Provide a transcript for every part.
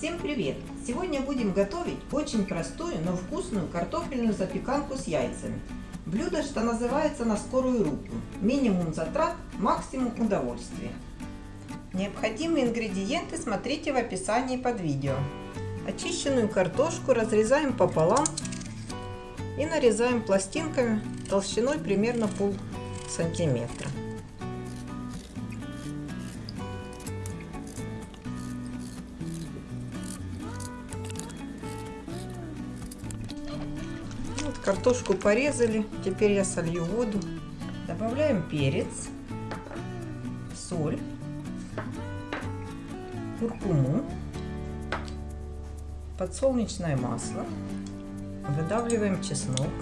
Всем привет! Сегодня будем готовить очень простую, но вкусную картофельную запеканку с яйцами. Блюдо, что называется на скорую руку. Минимум затрат, максимум удовольствия. Необходимые ингредиенты смотрите в описании под видео. Очищенную картошку разрезаем пополам и нарезаем пластинками толщиной примерно пол сантиметра. Картошку порезали, теперь я солью воду. Добавляем перец, соль, куркуму, подсолнечное масло, выдавливаем чеснок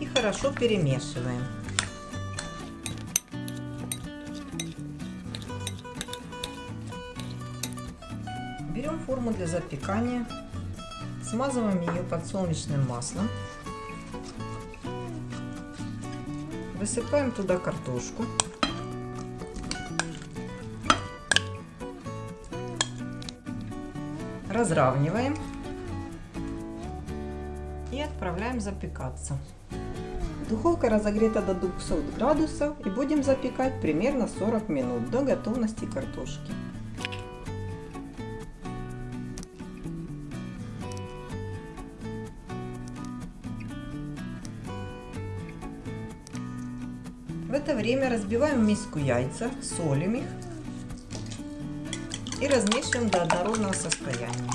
и хорошо перемешиваем. Берем форму для запекания, смазываем ее подсолнечным маслом, высыпаем туда картошку. разравниваем и отправляем запекаться. Духовка разогрета до 200 градусов и будем запекать примерно 40 минут до готовности картошки. В это время разбиваем в миску яйца, солим их и размешиваем до однородного состояния.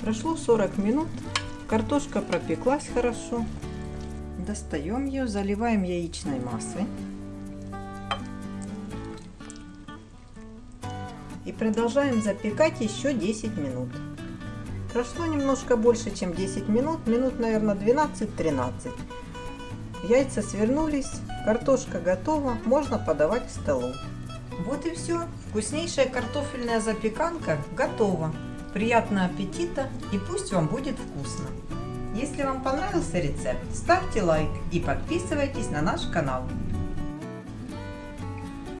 Прошло 40 минут, картошка пропеклась хорошо. Достаем ее, заливаем яичной массой. И продолжаем запекать еще 10 минут. Прошло немножко больше, чем 10 минут, минут, наверное, 12-13. Яйца свернулись, картошка готова, можно подавать к столу. Вот и все. Вкуснейшая картофельная запеканка готова. Приятного аппетита и пусть вам будет вкусно. Если вам понравился рецепт, ставьте лайк и подписывайтесь на наш канал.